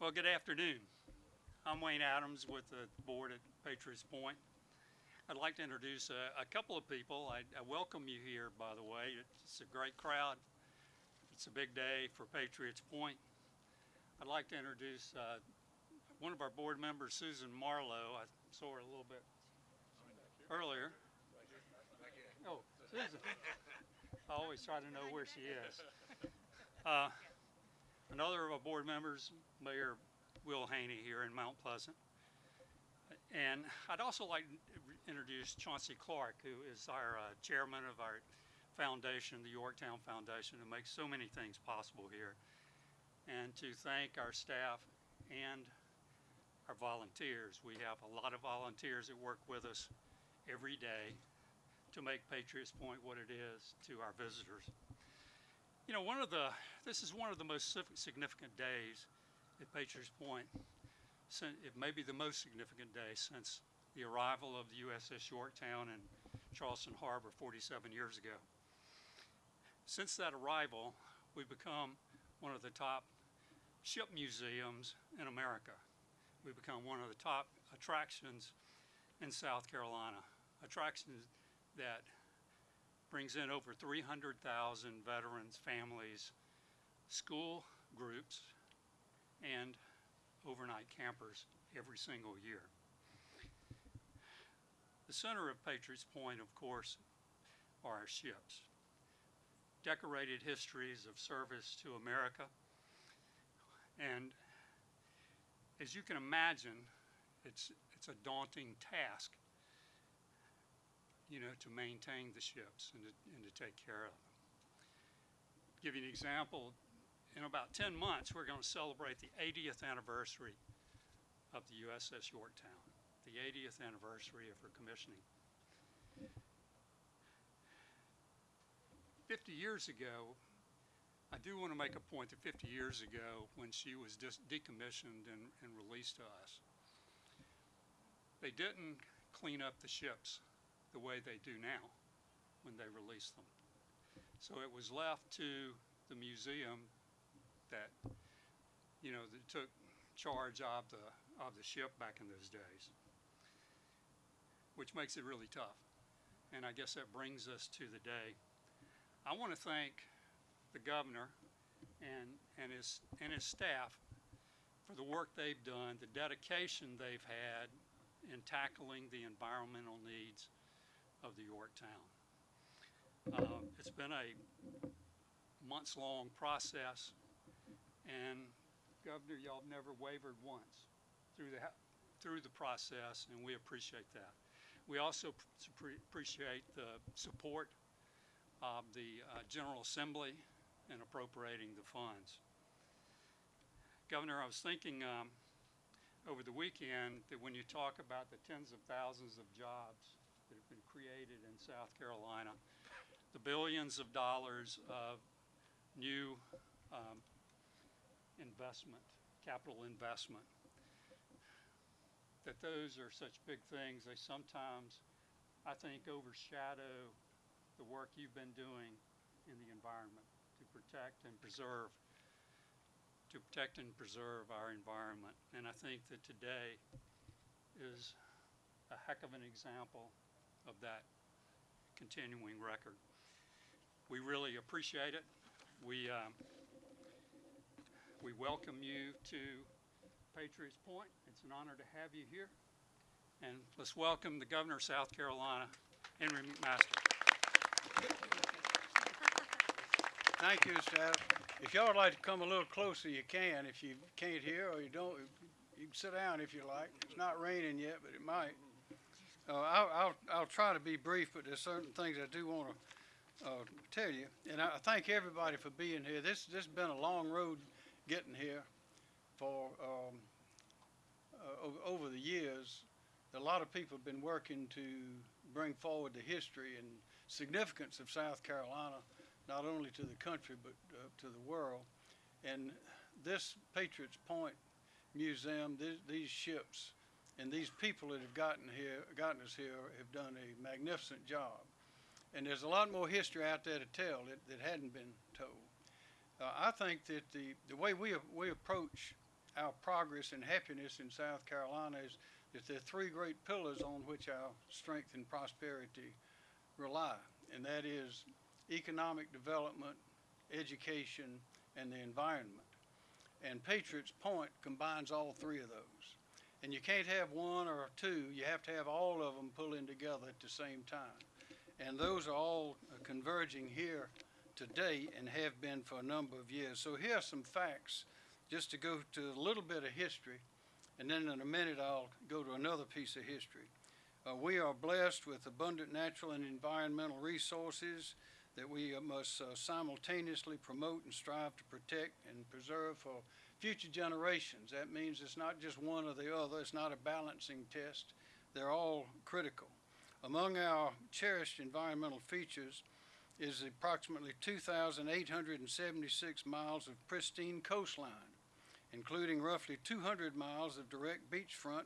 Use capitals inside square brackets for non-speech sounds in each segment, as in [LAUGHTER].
Well, good afternoon. I'm Wayne Adams with the board at Patriots Point. I'd like to introduce a, a couple of people. I, I welcome you here, by the way. It's a great crowd. It's a big day for Patriots Point. I'd like to introduce uh, one of our board members, Susan Marlowe. I saw her a little bit earlier. Oh, Susan. I always try to know where she is. Uh, another of our board members, Mayor Will Haney here in Mount Pleasant. And I'd also like to introduce Chauncey Clark, who is our uh, chairman of our foundation, the Yorktown Foundation, who makes so many things possible here. And to thank our staff and our volunteers. We have a lot of volunteers that work with us every day to make Patriots Point what it is to our visitors. You know, one of the, this is one of the most significant days at Patriots Point. It may be the most significant day since the arrival of the USS Yorktown in Charleston Harbor 47 years ago. Since that arrival, we've become one of the top ship museums in America. We've become one of the top attractions in South Carolina. Attractions that brings in over 300,000 veterans, families, school groups, and overnight campers every single year. The center of Patriots Point, of course, are our ships. Decorated histories of service to America. And as you can imagine, it's, it's a daunting task you know, to maintain the ships and to, and to take care of them. Give you an example, in about 10 months, we're going to celebrate the 80th anniversary of the USS Yorktown, the 80th anniversary of her commissioning. 50 years ago, I do want to make a point that 50 years ago, when she was decommissioned and, and released to us, they didn't clean up the ships the way they do now when they release them. So it was left to the museum that, you know, that took charge of the, of the ship back in those days, which makes it really tough. And I guess that brings us to the day. I want to thank the governor and, and his, and his staff for the work they've done, the dedication they've had in tackling the environmental needs of the Yorktown. Uh, It's been a months-long process, and Governor, y'all have never wavered once through the, through the process, and we appreciate that. We also pr- appreciate the support of the uh, General Assembly in appropriating the funds. Governor, I was thinking um, over the weekend that when you talk about the tens of thousands of jobs created in South Carolina, the billions of dollars of new um, investment, capital investment, that those are such big things, they sometimes, I think, overshadow the work you've been doing in the environment to protect and preserve, to protect and preserve our environment. And I think that today is a heck of an example of that continuing record. We really appreciate it. We, um, we welcome you to Patriots Point. It's an honor to have you here. And let's welcome the Governor of South Carolina, Henry McMaster. Thank you. Adams. If y'all would like to come a little closer, you can. If you can't hear or you don't, you can sit down if you like. It's not raining yet, but it might. Uh, I'll, I'll, I'll try to be brief, but there's certain things I do want to uh, tell you. And I thank everybody for being here. This this has been a long road getting here for um, uh, over the years. A lot of people have been working to bring forward the history and significance of South Carolina, not only to the country but uh, to the world. And this Patriots Point Museum, these, these ships, and these people that have gotten here, gotten us here, have done a magnificent job. And there's a lot more history out there to tell that, that hadn't been told. Uh, I think that the, the way we, we approach our progress and happiness in South Carolina is that there are three great pillars on which our strength and prosperity rely, and that is economic development, education, and the environment. And Patriots Point combines all three of those. And you can't have one or two, you have to have all of them pulling together at the same time. And those are all uh, converging here today and have been for a number of years. So here are some facts, just to go to a little bit of history, and then in a minute I'll go to another piece of history. Uh, we are blessed with abundant natural and environmental resources that we uh, must uh, simultaneously promote and strive to protect and preserve for future generations. That means it's not just one or the other, it's not a balancing test. They're all critical. Among our cherished environmental features is approximately 2,876 miles of pristine coastline, including roughly 200 miles of direct beachfront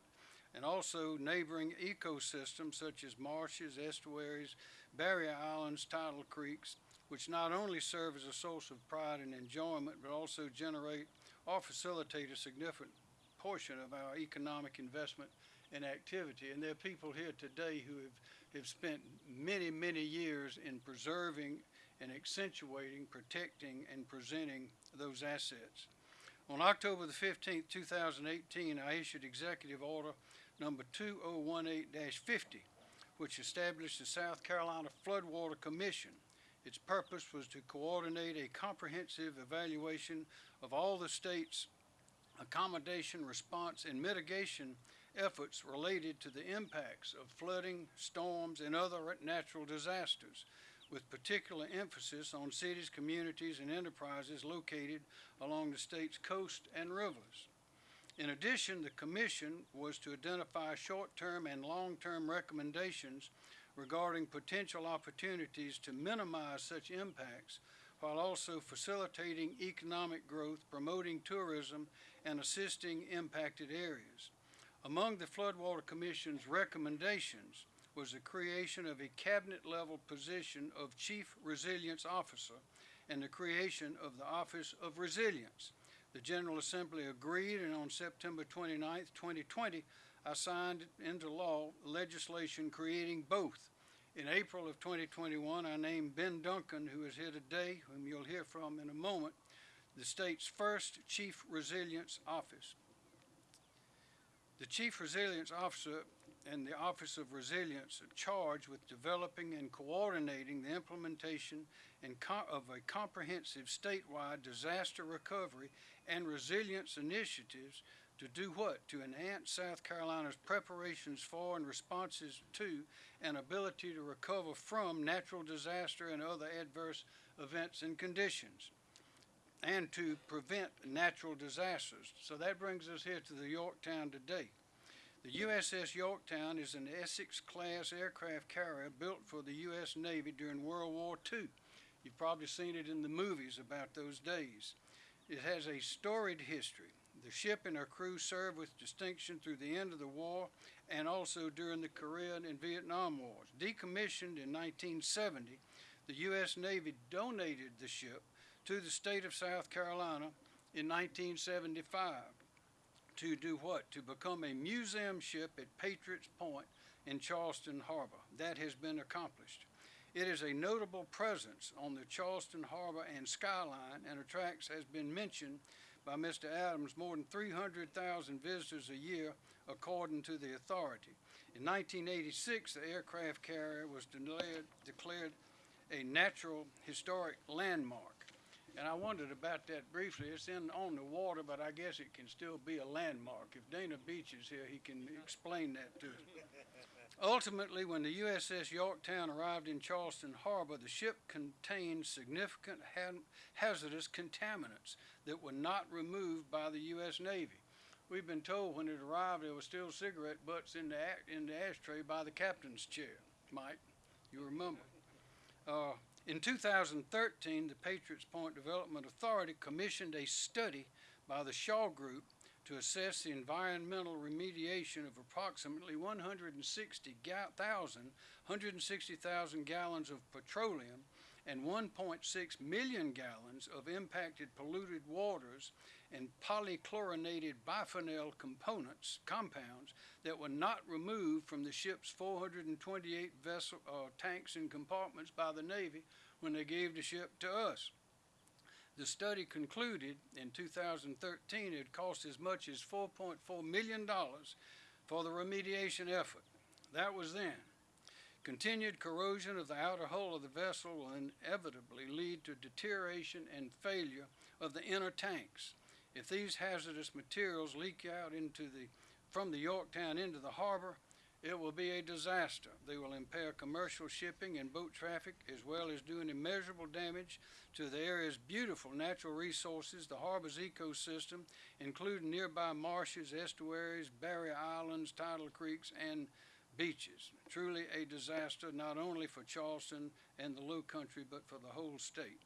and also neighboring ecosystems such as marshes, estuaries, barrier islands, tidal creeks, which not only serve as a source of pride and enjoyment, but also generate or facilitate a significant portion of our economic investment and activity. And there are people here today who have, have spent many, many years in preserving and accentuating, protecting, and presenting those assets. On October the 15th, 2018, I issued Executive Order number 2018-50, which established the South Carolina Floodwater Commission. Its purpose was to coordinate a comprehensive evaluation of all the state's accommodation, response, and mitigation efforts related to the impacts of flooding, storms, and other natural disasters, with particular emphasis on cities, communities, and enterprises located along the state's coast and rivers. In addition, the commission was to identify short-term and long-term recommendations regarding potential opportunities to minimize such impacts while also facilitating economic growth, promoting tourism, and assisting impacted areas. Among the Floodwater Commission's recommendations was the creation of a cabinet-level position of Chief Resilience Officer and the creation of the Office of Resilience. The General Assembly agreed, and on September 29, 2020, I signed into law legislation creating both. In April of 2021, I named Ben Duncan, who is here today, whom you'll hear from in a moment, the state's first Chief Resilience Office. The Chief Resilience Officer and the Office of Resilience are charged with developing and coordinating the implementation of a comprehensive statewide disaster recovery and resilience initiatives to do what? To enhance South Carolina's preparations for and responses to and ability to recover from natural disaster and other adverse events and conditions and to prevent natural disasters. So that brings us here to the Yorktown today. The USS Yorktown is an Essex-class aircraft carrier built for the U.S. Navy during World War II. You've probably seen it in the movies about those days. It has a storied history. The ship and her crew served with distinction through the end of the war and also during the Korean and Vietnam Wars. Decommissioned in 1970, the U.S. Navy donated the ship to the state of South Carolina in 1975 to do what? To become a museum ship at Patriots Point in Charleston Harbor. That has been accomplished. It is a notable presence on the Charleston Harbor and skyline and attracts, as has been mentioned by Mr. Adams, more than 300,000 visitors a year, according to the authority. In 1986, the aircraft carrier was declared, declared a natural historic landmark. And I wondered about that briefly. It's in on the water, but I guess it can still be a landmark. If Dana Beach is here, he can explain that to us. Ultimately, when the USS Yorktown arrived in Charleston Harbor, the ship contained significant ha- hazardous contaminants that were not removed by the U.S. Navy. We've been told when it arrived there were still cigarette butts in the, in the ashtray by the captain's chair. Mike, you remember? Uh, in 2013, the Patriots Point Development Authority commissioned a study by the Shaw Group to assess the environmental remediation of approximately 160,000 160,000 gallons of petroleum and 1.6 million gallons of impacted polluted waters and polychlorinated biphenyl components, compounds that were not removed from the ship's 428 vessel, uh, tanks and compartments by the Navy when they gave the ship to us. The study concluded in 2013 it cost as much as $4.4 million for the remediation effort. That was then. Continued corrosion of the outer hull of the vessel will inevitably lead to deterioration and failure of the inner tanks. If these hazardous materials leak out into the, from the Yorktown into the harbor, it will be a disaster. They will impair commercial shipping and boat traffic as well as doing immeasurable damage to the area's beautiful natural resources, the harbor's ecosystem, including nearby marshes, estuaries, barrier islands, tidal creeks, and beaches. Truly a disaster not only for Charleston and the Low Country, but for the whole state.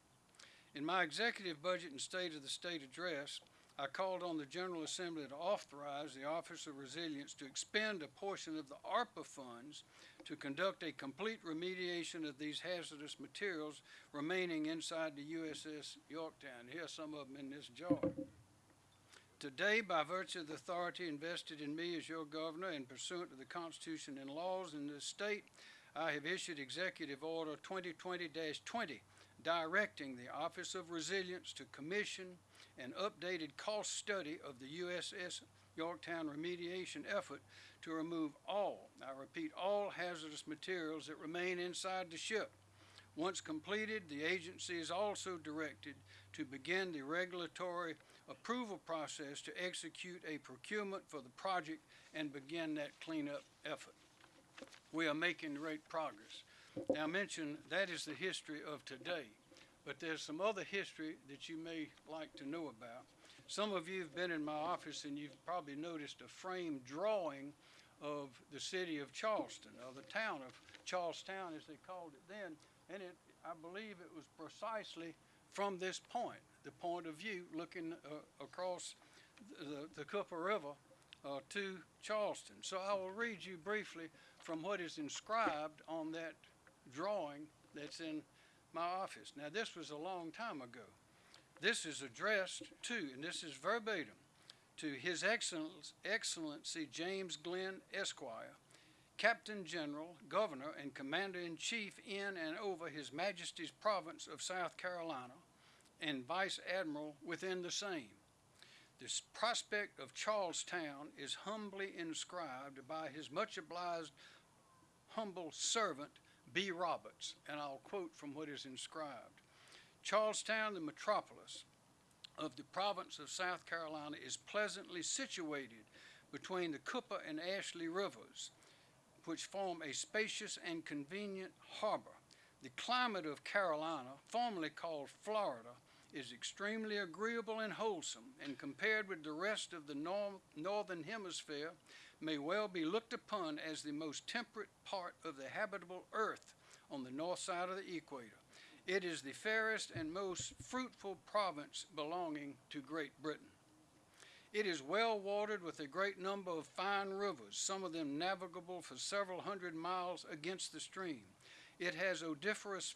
In my executive budget and State of the State address, I called on the General Assembly to authorize the Office of Resilience to expend a portion of the ARPA funds to conduct a complete remediation of these hazardous materials remaining inside the USS Yorktown. Here's some of them in this jar. Today, by virtue of the authority invested in me as your governor and pursuant to the Constitution and laws in this state, I have issued Executive Order 2020-20 directing the Office of Resilience to commission an updated cost study of the USS Yorktown remediation effort to remove all, I repeat, all hazardous materials that remain inside the ship. Once completed, the agency is also directed to begin the regulatory approval process to execute a procurement for the project and begin that cleanup effort. We are making great progress. Now, I mentioned that is the history of today, but there's some other history that you may like to know about. Some of you have been in my office and you've probably noticed a framed drawing of the city of Charleston, or the town of Charlestown as they called it then, and it, I believe it was precisely from this point, the point of view looking uh, across the, the Cooper River uh, to Charleston. So I will read you briefly from what is inscribed on that drawing that's in my office. Now, this was a long time ago. This is addressed to, and this is verbatim, to His Excellency James Glen Esquire, Captain General, Governor, and Commander-in-Chief in and over His Majesty's Province of South Carolina, and Vice Admiral within the same. This prospect of Charlestown is humbly inscribed by His much obliged humble servant, B. Roberts, and I'll quote from what is inscribed. Charlestown, the metropolis of the province of South Carolina, is pleasantly situated between the Cooper and Ashley rivers, which form a spacious and convenient harbor. The climate of Carolina, formerly called Florida, is extremely agreeable and wholesome, and compared with the rest of the nor- northern hemisphere, may well be looked upon as the most temperate part of the habitable earth on the north side of the equator. It is the fairest and most fruitful province belonging to Great Britain. It is well watered with a great number of fine rivers, some of them navigable for several hundred miles against the stream. It has odoriferous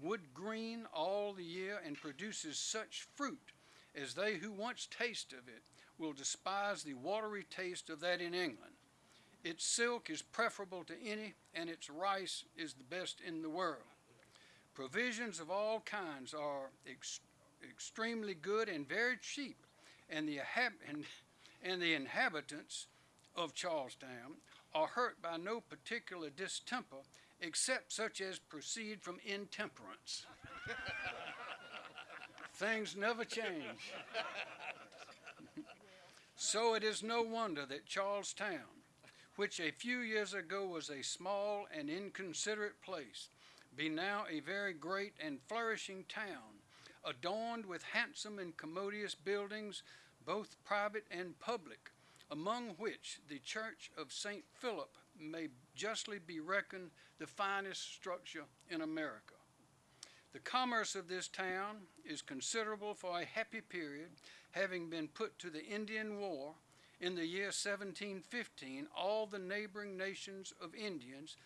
wood green all the year and produces such fruit as they who once taste of it will despise the watery taste of that in England. Its silk is preferable to any, and its rice is the best in the world. Provisions of all kinds are ex- extremely good and very cheap, and the, and, and the inhabitants of Charlestown are hurt by no particular distemper except such as proceed from intemperance. [LAUGHS] Things never change. So it is no wonder that Charlestown, which a few years ago was a small and inconsiderate place, be now a very great and flourishing town, adorned with handsome and commodious buildings, both private and public, among which the Church of St. Philip may justly be reckoned the finest structure in America. The commerce of this town is considerable for a happy period, having been put to the Indian War in the year 1715. All the neighboring nations of Indians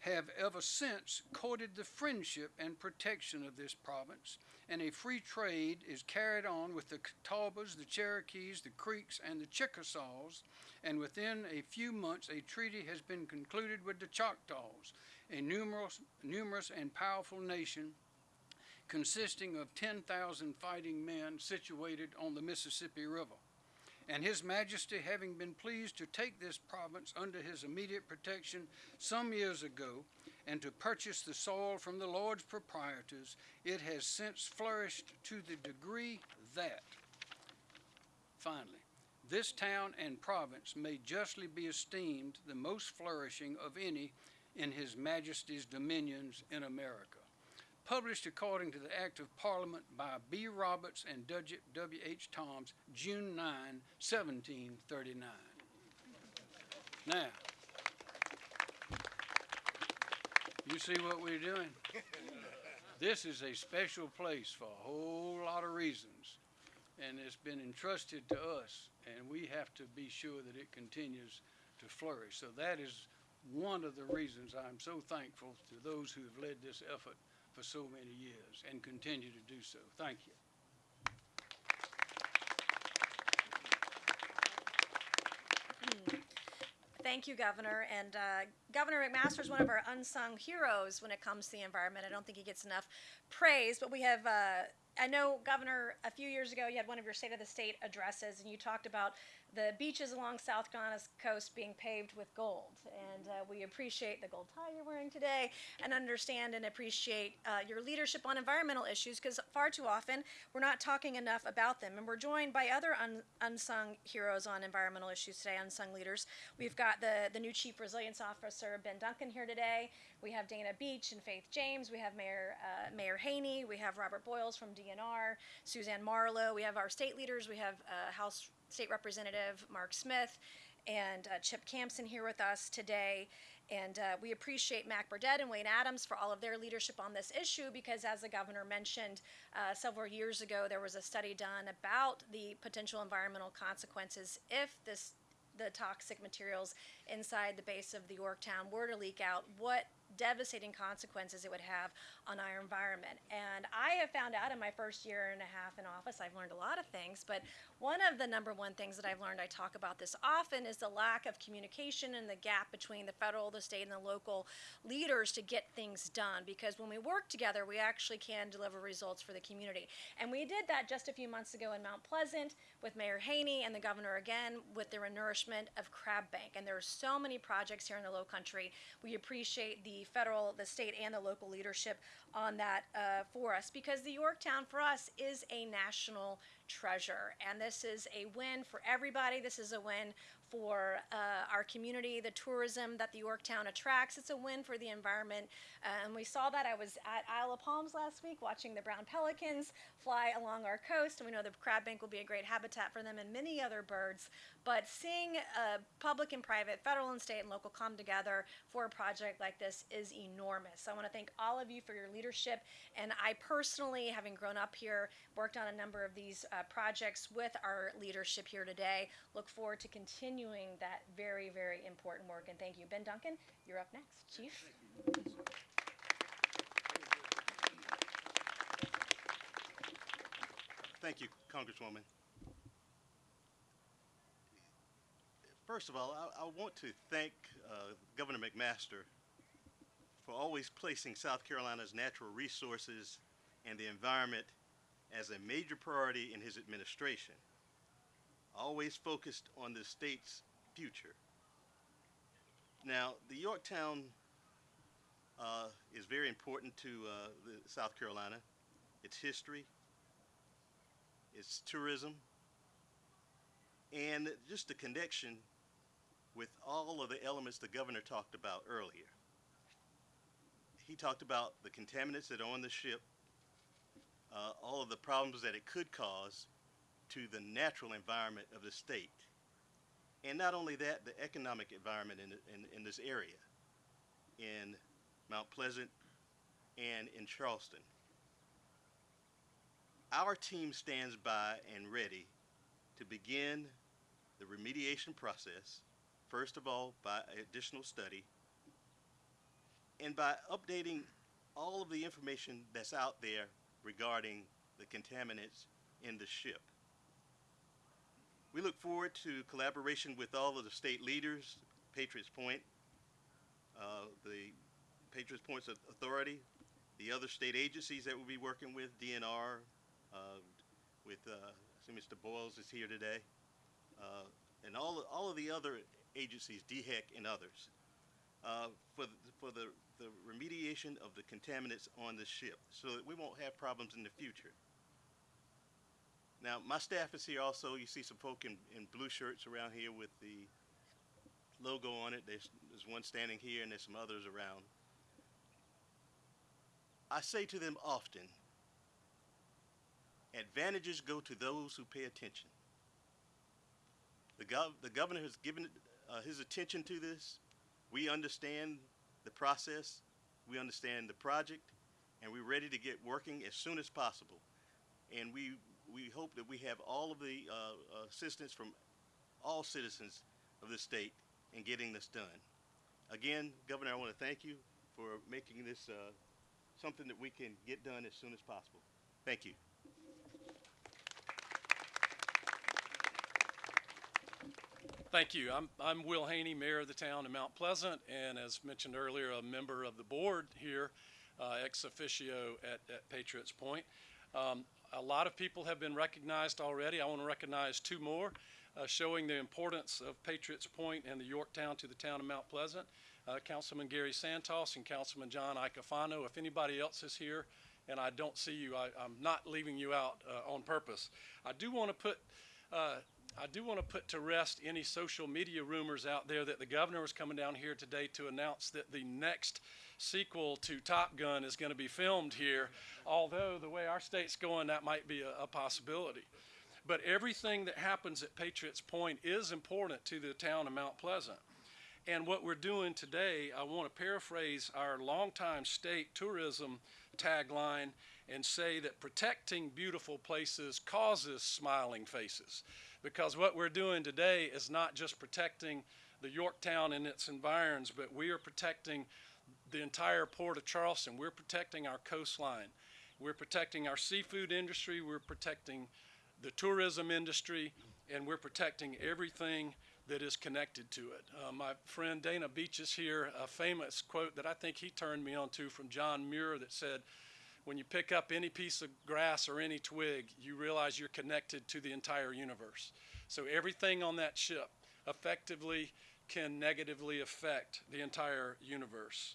have ever since courted the friendship and protection of this province, and a free trade is carried on with the Catawbas, the Cherokees, the Creeks, and the Chickasaws, and within a few months a treaty has been concluded with the Choctaws, a numerous, numerous and powerful nation consisting of 10,000 fighting men situated on the Mississippi River. And His Majesty having been pleased to take this province under his immediate protection some years ago, and to purchase the soil from the Lord's proprietors, it has since flourished to the degree that, finally, this town and province may justly be esteemed the most flourishing of any in His Majesty's dominions in America. Published according to the Act of Parliament by B. Roberts and W. H. Toms, June 9, 1739. Now, you see what we're doing? [LAUGHS] This is a special place for a whole lot of reasons, and it's been entrusted to us, and we have to be sure that it continues to flourish. So that is one of the reasons I'm so thankful to those who have led this effort for so many years and continue to do so. Thank you. Thank you, Governor. And uh, Governor McMaster is one of our unsung heroes when it comes to the environment. I don't think he gets enough praise, but we have. Uh, I know, Governor, a few years ago you had one of your State of the State addresses, and you talked about the beaches along South Ghana's coast being paved with gold. And uh, we appreciate the gold tie you're wearing today and understand and appreciate uh, your leadership on environmental issues because far too often we're not talking enough about them. And we're joined by other un- unsung heroes on environmental issues today, unsung leaders. We've got the, the new Chief Resilience Officer, Ben Duncan, here today. We have Dana Beach and Faith James. We have Mayor, uh, Mayor Haney. We have Robert Boyles from DNR, Suzanne Marlowe. We have our state leaders. We have uh, House State Representative Mark Smith and uh, Chip Campsen here with us today. And uh, we appreciate Mac Burdette and Wayne Adams for all of their leadership on this issue because, as the governor mentioned uh, several years ago, there was a study done about the potential environmental consequences if this the toxic materials inside the base of the Yorktown were to leak out, what devastating consequences it would have on our environment. And I have found out in my first year and a half in office, I've learned a lot of things, but one of the number one things that I've learned, I talk about this often, is the lack of communication and the gap between the federal, the state, and the local leaders to get things done. Because when we work together, we actually can deliver results for the community. And we did that just a few months ago in Mount Pleasant with Mayor Haney and the governor again with the renourishment of Crab Bank. And there are so many projects here in the Low Country. We appreciate the federal, the state, and the local leadership on that uh, for us because the Yorktown for us is a national treasure. And this is a win for everybody. This is a win for uh, our community, the tourism that the Yorktown attracts. It's a win for the environment. Uh, and we saw that. I was at Isle of Palms last week watching the brown pelicans fly along our coast. And we know the crab bank will be a great habitat for them and many other birds. But seeing uh, public and private, federal and state and local come together for a project like this is enormous. So I want to thank all of you for your leadership. And I personally, having grown up here, worked on a number of these uh, projects with our leadership here today. Look forward to continuing that very, very important work. And thank you. Ben Duncan, you're up next, Chief. Thank you, Congresswoman. First of all, I, I want to thank uh, Governor McMaster for always placing South Carolina's natural resources and the environment as a major priority in his administration, always focused on the state's future. Now, the Yorktown uh, is very important to uh, South Carolina, its history, its tourism, and just the connection with all of the elements the governor talked about earlier. He talked about the contaminants that are on the ship, uh, all of the problems that it could cause to the natural environment of the state. And not only that, the economic environment in, in, in this area, in Mount Pleasant and in Charleston. Our team stands by and ready to begin the remediation process, first of all by additional study, and by updating all of the information that's out there regarding the contaminants in the ship. We look forward to collaboration with all of the state leaders, Patriots Point, uh, the Patriots Point's Authority, the other state agencies that we'll be working with, DNR, uh, with, uh, I see Mr. Boyles is here today, uh, and all, all of the other agencies, DHEC and others, uh, for, the, for the, the remediation of the contaminants on the ship so that we won't have problems in the future. Now, my staff is here also. You see some folk in, in blue shirts around here with the logo on it. There's, there's one standing here and there's some others around. I say to them often, advantages go to those who pay attention. The, gov- the governor has given uh, his attention to this. We understand the process, we understand the project, and we're ready to get working as soon as possible. And we, we hope that we have all of the uh, assistance from all citizens of the state in getting this done. Again, Governor, I want to thank you for making this uh, something that we can get done as soon as possible. Thank you. Thank you. I'm, I'm Will Haney, Mayor of the town of Mount Pleasant, and as mentioned earlier, a member of the board here, uh, ex officio at, at Patriots Point. Um, a lot of people have been recognized already. I want to recognize two more, uh, showing the importance of Patriots Point and the Yorktown to the town of Mount Pleasant. Uh, Councilman Gary Santos and Councilman John Iacofano. If anybody else is here and I don't see you, I, I'm not leaving you out uh, on purpose. I do want to put uh, I do want to put to rest any social media rumors out there that the governor was coming down here today to announce that the next sequel to Top Gun is going to be filmed here. Although the way our state's going, that might be a, a possibility. But everything that happens at Patriots Point is important to the town of Mount Pleasant. And what we're doing today, I want to paraphrase our longtime state tourism tagline and say that protecting beautiful places causes smiling faces. Because what we're doing today is not just protecting the Yorktown and its environs, but we are protecting the entire port of Charleston. We're protecting our coastline. We're protecting our seafood industry. We're protecting the tourism industry. And we're protecting everything that is connected to it. Uh, my friend Dana Beach is here, a famous quote that I think he turned me on to from John Muir that said, when you pick up any piece of grass or any twig, you realize you're connected to the entire universe. So everything on that ship effectively can negatively affect the entire universe.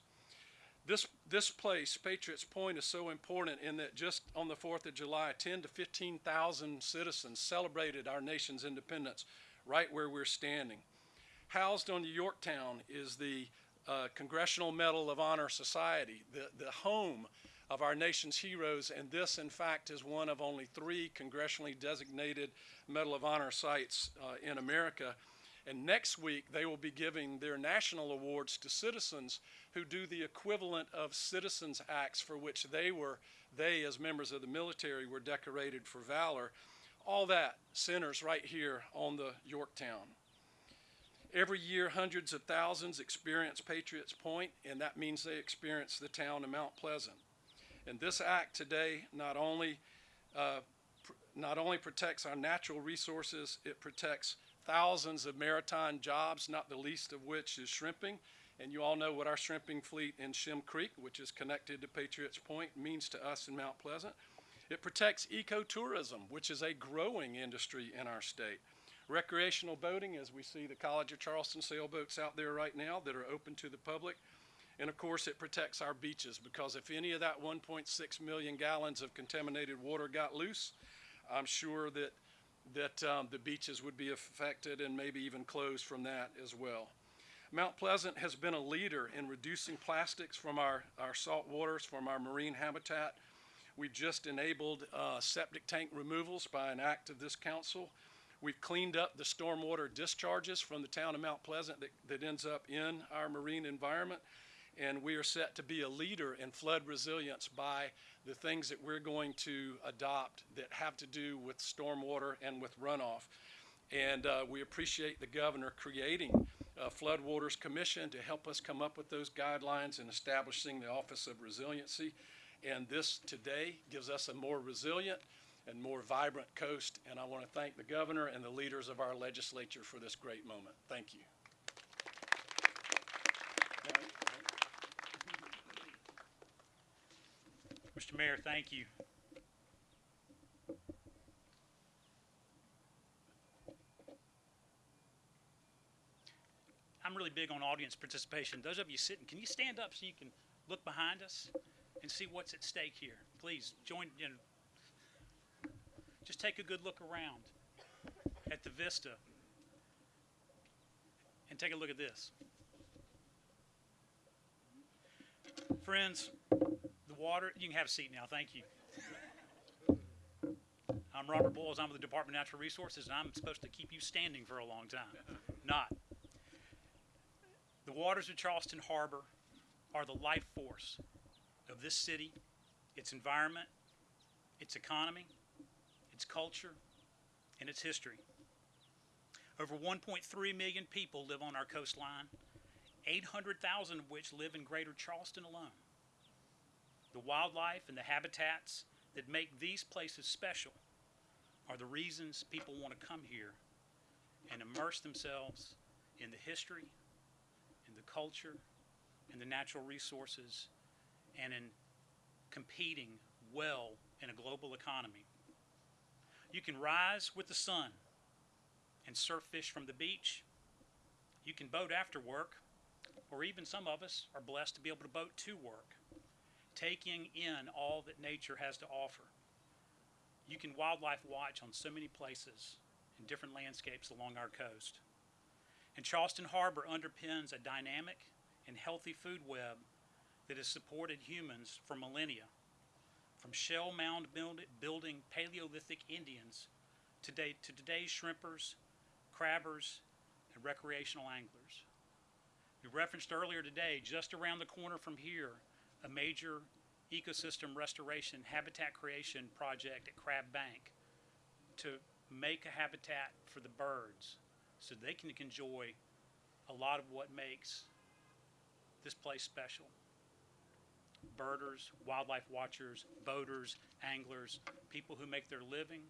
This, this place, Patriots Point, is so important in that just on the 4th of July, 10 to 15,000 citizens celebrated our nation's independence right where we're standing. Housed on Yorktown is the uh, Congressional Medal of Honor Society, the, the home of our nation's heroes, and this, in fact, is one of only three congressionally designated Medal of Honor sites uh, in America. And next week, they will be giving their national awards to citizens who do the equivalent of citizens' acts for which they were, they as members of the military, were decorated for valor. All that centers right here on the Yorktown. Every year, hundreds of thousands experience Patriots Point, and that means they experience the town of Mount Pleasant. And this act today not only uh, not only protects our natural resources, it protects thousands of maritime jobs, not the least of which is shrimping. And you all know what our shrimping fleet in Shem Creek, which is connected to Patriots Point, means to us in Mount Pleasant. It protects ecotourism, which is a growing industry in our state. Recreational boating, as we see the College of Charleston sailboats out there right now that are open to the public. And of course, it protects our beaches because if any of that 1.6 million gallons of contaminated water got loose, I'm sure that that um, the beaches would be affected and maybe even closed from that as well. Mount Pleasant has been a leader in reducing plastics from our, our salt waters, from our marine habitat. We've just enabled uh, septic tank removals by an act of this council. We've cleaned up the stormwater discharges from the town of Mount Pleasant that, that ends up in our marine environment and we are set to be a leader in flood resilience by the things that we're going to adopt that have to do with stormwater and with runoff. And uh, we appreciate the governor creating uh, Floodwaters Commission to help us come up with those guidelines and establishing the Office of Resiliency. And this today gives us a more resilient and more vibrant coast. And I want to thank the governor and the leaders of our legislature for this great moment. Thank you. Mr. Mayor, thank you. I'm really big on audience participation. Those of you sitting, can you stand up so you can look behind us and see what's at stake here? Please join, you know, just take a good look around at the vista and take a look at this. Friends, the water, you can have a seat now, thank you. I'm Robert Boyles, I'm with the Department of Natural Resources, and I'm supposed to keep you standing for a long time. Not. The waters of Charleston Harbor are the life force of this city, its environment, its economy, its culture, and its history. Over 1.3 million people live on our coastline, 800,000 of which live in greater Charleston alone. The wildlife and the habitats that make these places special are the reasons people want to come here and immerse themselves in the history, in the culture, in the natural resources, and in competing well in a global economy. You can rise with the sun and surf fish from the beach. You can boat after work, or even some of us are blessed to be able to boat to work, taking in all that nature has to offer. You can wildlife watch on so many places in different landscapes along our coast. And Charleston Harbor underpins a dynamic and healthy food web that has supported humans for millennia, from shell mound build- building Paleolithic Indians today to today's shrimpers, crabbers, and recreational anglers. We referenced earlier today, just around the corner from here, a major ecosystem restoration habitat creation project at Crab Bank to make a habitat for the birds so they can enjoy a lot of what makes this place special. Birders, wildlife watchers, boaters, anglers, people who make their living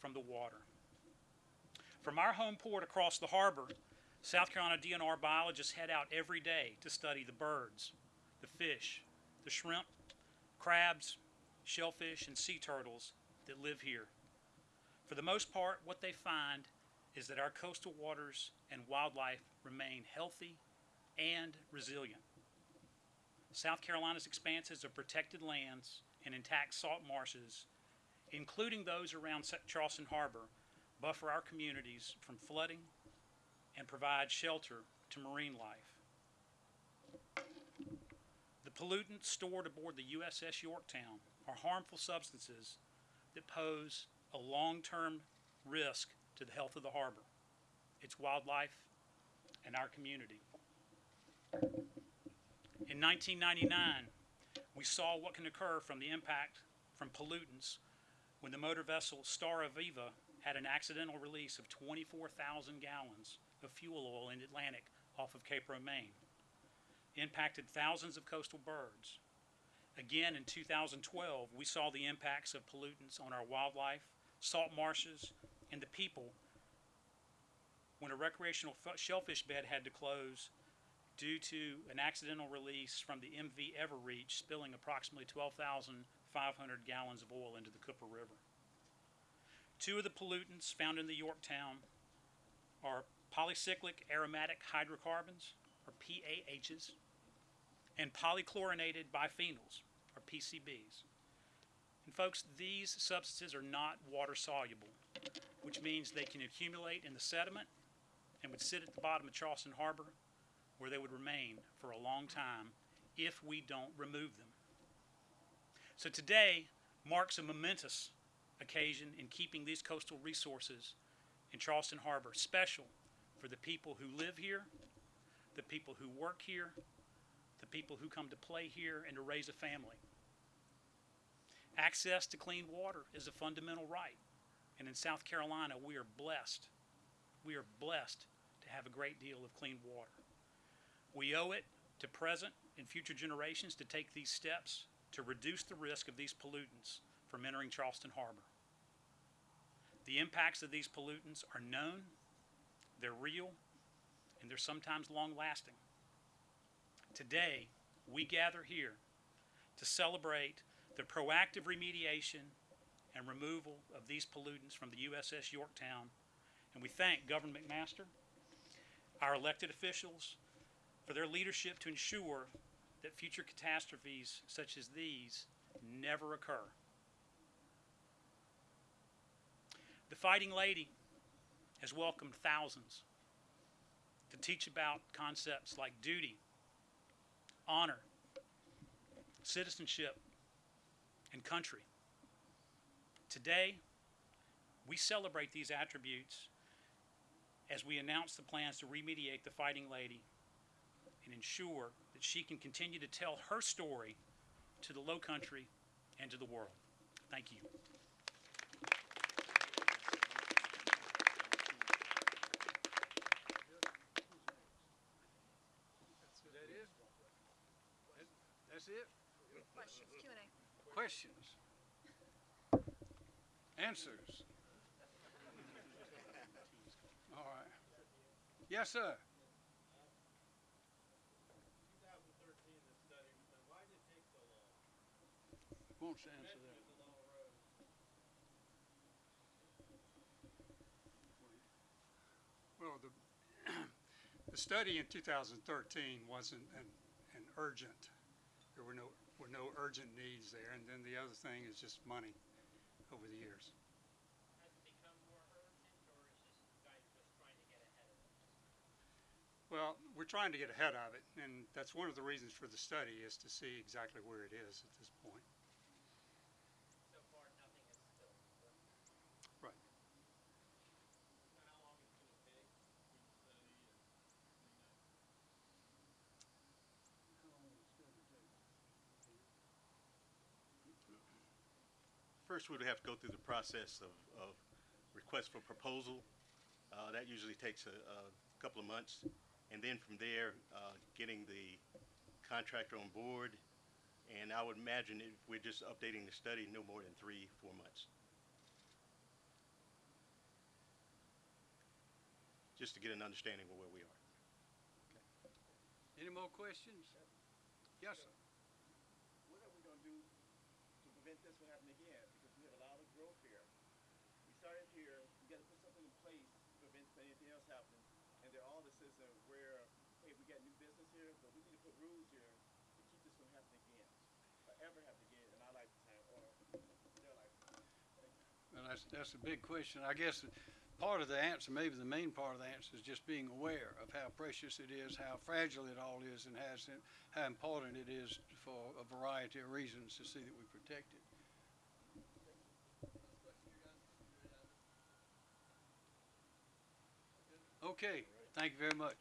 from the water. From our home port across the harbor, South Carolina DNR biologists head out every day to study the birds, the fish, the shrimp, crabs, shellfish, and sea turtles that live here. For the most part, what they find is that our coastal waters and wildlife remain healthy and resilient. South Carolina's expanses of protected lands and intact salt marshes, including those around Charleston Harbor, buffer our communities from flooding and provide shelter to marine life. Pollutants stored aboard the USS Yorktown are harmful substances that pose a long-term risk to the health of the harbor, its wildlife, and our community. In 1999, we saw what can occur from the impact from pollutants when the motor vessel Star Evviva had an accidental release of 24,000 gallons of fuel oil in the Atlantic off of Cape Romain. Impacted thousands of coastal birds. Again, in 2012, we saw the impacts of pollutants on our wildlife, salt marshes, and the people when a recreational shellfish bed had to close due to an accidental release from the MV Everreach spilling approximately 12,500 gallons of oil into the Cooper River. Two of the pollutants found in the Yorktown are polycyclic aromatic hydrocarbons, or PAHs, and polychlorinated biphenyls, or PCBs. And folks, these substances are not water soluble, which means they can accumulate in the sediment and would sit at the bottom of Charleston Harbor where they would remain for a long time if we don't remove them. So today marks a momentous occasion in keeping these coastal resources in Charleston Harbor special for the people who live here, the people who work here, the people who come to play here and to raise a family. Access to clean water is a fundamental right. And in South Carolina, we are blessed. We are blessed to have a great deal of clean water. We owe it to present and future generations to take these steps to reduce the risk of these pollutants from entering Charleston Harbor. The impacts of these pollutants are known, they're real, and they're sometimes long lasting. Today, we gather here to celebrate the proactive remediation and removal of these pollutants from the USS Yorktown, and we thank Governor McMaster, our elected officials, for their leadership to ensure that future catastrophes such as these never occur. The Fighting Lady has welcomed thousands to teach about concepts like duty, honor, citizenship, and country. Today, we celebrate these attributes as we announce the plans to remediate the Fighting Lady and ensure that she can continue to tell her story to the Low Country and to the world. Thank you. That it? That's it? Questions, Q&A. Questions? Answers? All right. Yes, sir. Wants to answer that. Well, the, [CLEARS THROAT] the study in 2013 wasn't an, an urgent, there were no, were no urgent needs there, and then the other thing is just money over the years. Has it become more urgent, or is this you just trying to get ahead of it? Well, we're trying to get ahead of it, and that's one of the reasons for the study, is to see exactly where it is at this point. So far, nothing is still. Right. How long is it gonna take? First, we would have to go through the process of, of request for proposal. Uh, that usually takes a, a couple of months. And then from there, uh, getting the contractor on board. And I would imagine if we're just updating the study, no more than three, four months. Just to get an understanding of where we are. Any more questions? Yes, sir. what are we gonna do to prevent this from happening again? Because we have a lot of growth here. We started here, we gotta put something in place to prevent anything else happening. And there are all the citizens where, hey, we got new business here, but we need to put rules here to keep this from happening again. Or ever again in our lifetime or their lifetime. Well, that's, that's a big question. I guess part of the answer, maybe the main part of the answer is just being aware of how precious it is, how fragile it all is, and how important it is for a variety of reasons to see that we protect it. Okay, thank you very much.